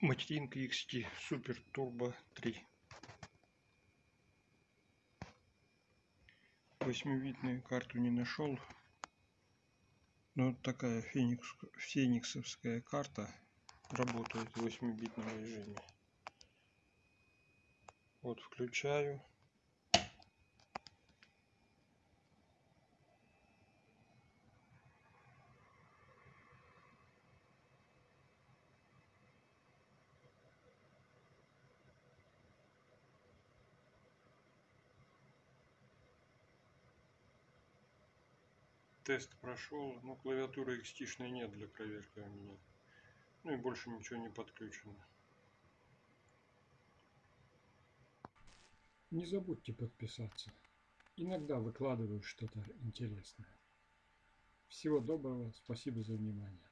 Gaming XT Super Turbo 3. Восьмивидную карту не нашел. Но такая феникс, фениксовская карта работает в 8-битном режиме. Вот включаю. Тест прошел, но клавиатуры XT нет для проверки у меня. Ну и больше ничего не подключено. Не забудьте подписаться. Иногда выкладываю что-то интересное. Всего доброго, спасибо за внимание.